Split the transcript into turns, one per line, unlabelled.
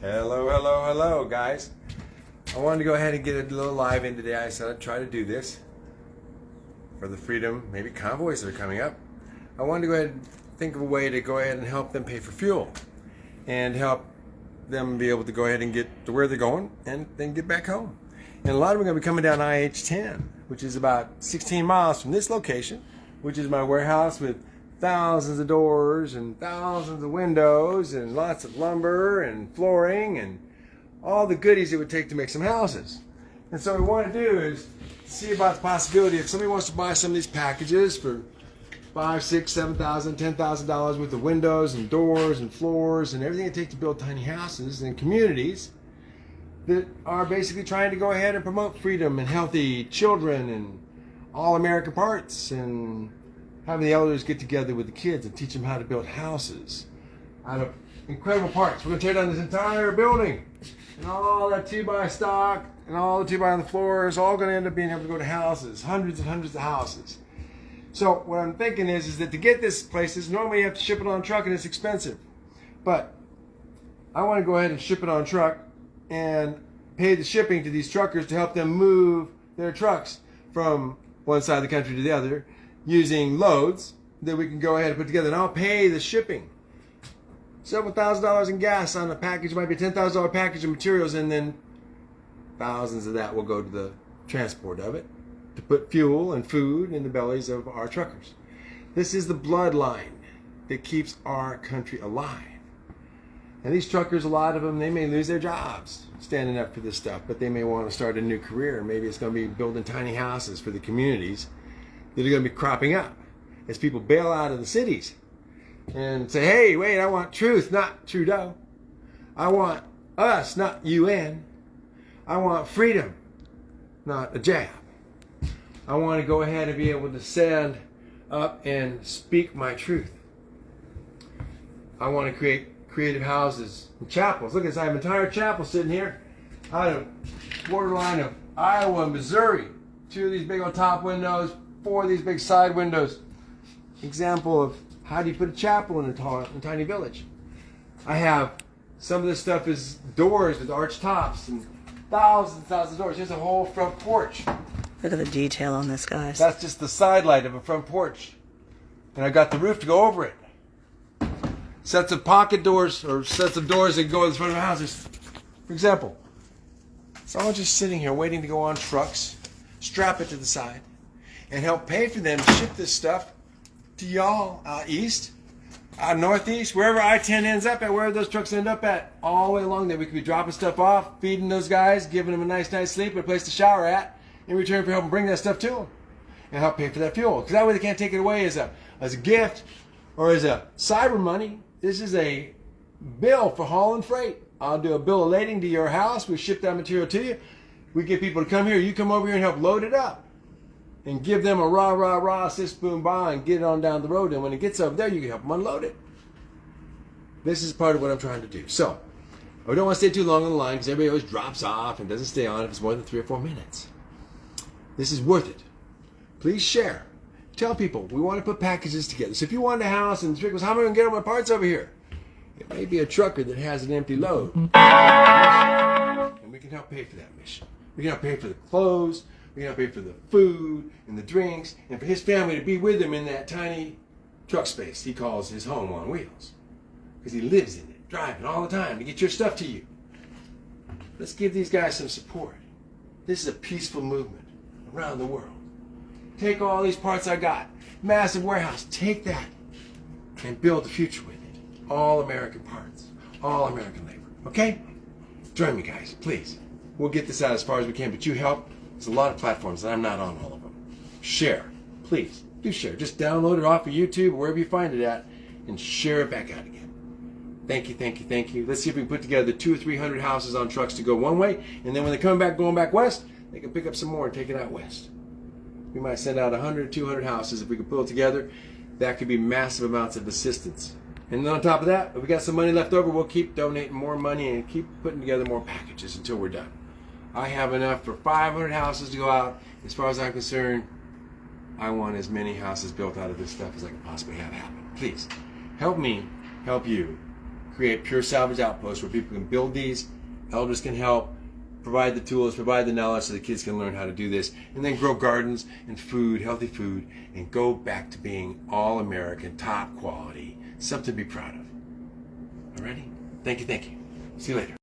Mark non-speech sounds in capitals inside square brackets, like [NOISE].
Hello, hello, hello, guys. I wanted to go ahead and get a little live in today. I said I'd try to do this for the freedom, maybe convoys that are coming up. I wanted to go ahead and think of a way to go ahead and help them pay for fuel and help them be able to go ahead and get to where they're going and then get back home. And a lot of them are going to be coming down IH-10, which is about 16 miles from this location, which is my warehouse with thousands of doors and thousands of windows and lots of lumber and flooring and all the goodies it would take to make some houses. And so what we want to do is see about the possibility if somebody wants to buy some of these packages for five, six, seven thousand, ten thousand dollars with the windows and doors and floors and everything it takes to build tiny houses and communities that are basically trying to go ahead and promote freedom and healthy children and all American parts and having the elders get together with the kids and teach them how to build houses out of incredible parts. We're going to tear down this entire building and all that two by stock and all the two by on the floor is all going to end up being able to go to houses, hundreds and hundreds of houses. So what I'm thinking is, is that to get this places, normally you have to ship it on truck and it's expensive. But I want to go ahead and ship it on truck and pay the shipping to these truckers to help them move their trucks from one side of the country to the other using loads that we can go ahead and put together. And I'll pay the shipping. Several thousand dollars in gas on a package, might be a $10,000 package of materials, and then thousands of that will go to the transport of it to put fuel and food in the bellies of our truckers. This is the bloodline that keeps our country alive. And these truckers, a lot of them, they may lose their jobs standing up for this stuff, but they may want to start a new career. Maybe it's going to be building tiny houses for the communities that are going to be cropping up as people bail out of the cities and say, hey, wait, I want truth, not Trudeau. I want us, not UN. I want freedom, not a jab. I want to go ahead and be able to stand up and speak my truth. I want to create creative houses and chapels. Look at this, I have an entire chapel sitting here out of borderline of Iowa and Missouri. Two of these big old top windows, four of these big side windows. Example of how do you put a chapel in a, tall, in a tiny village. I have some of this stuff is doors with arched tops and thousands and thousands of doors. Here's a whole front porch.
Look at the detail on this, guys.
That's just the side light of a front porch. And I got the roof to go over it. Sets of pocket doors or sets of doors that go in front of the houses. For example, someone just sitting here waiting to go on trucks, strap it to the side, and help pay for them to ship this stuff to y'all out east, out northeast, wherever I-10 ends up at, wherever those trucks end up at, all the way along there. We could be dropping stuff off, feeding those guys, giving them a nice night's sleep, a place to shower at, in return for helping bring that stuff to them and help pay for that fuel. Because that way they can't take it away as a, as a gift or as a cyber money. This is a bill for hauling freight. I'll do a bill of lading to your house. We ship that material to you. We get people to come here. You come over here and help load it up and give them a rah, rah, rah, sis, boom, bah, and get it on down the road. And when it gets over there, you can help them unload it. This is part of what I'm trying to do. So, I don't want to stay too long on the line because everybody always drops off and doesn't stay on if it's more than three or four minutes. This is worth it. Please share. Tell people we want to put packages together. So if you want a house and the trick was, how am I going to get all my parts over here? It may be a trucker that has an empty load. [LAUGHS] And we can help pay for that mission. We can help pay for the clothes. We can help pay for the food and the drinks and for his family to be with him in that tiny truck space he calls his home on wheels. Because he lives in it, driving all the time to get your stuff to you. Let's give these guys some support. This is a peaceful movement around the world. Take all these parts I got, massive warehouse, take that and build the future with it. All American parts, all American labor. Okay? Join me, guys, please. We'll get this out as far as we can, but you help. There's a lot of platforms, and I'm not on all of them. Share, please. Do share. Just download it off of YouTube wherever you find it at and share it back out again. Thank you, thank you, thank you. Let's see if we can put together two or three hundred houses on trucks to go one way, and then when they come back going back west, they can pick up some more and take it out west. We might send out 100, 200 houses if we can pull it together. That could be massive amounts of assistance. And then on top of that, if we got some money left over, we'll keep donating more money and keep putting together more packages until we're done. I have enough for 500 houses to go out. As far as I'm concerned, I want as many houses built out of this stuff as I can possibly have happen. Please, help me help you create pure salvage outposts where people can build these, elders can help, provide the tools, provide the knowledge so the kids can learn how to do this, and then grow gardens and food, healthy food, and go back to being all American, top quality, something to be proud of. Alrighty? Thank you, thank you. See you later.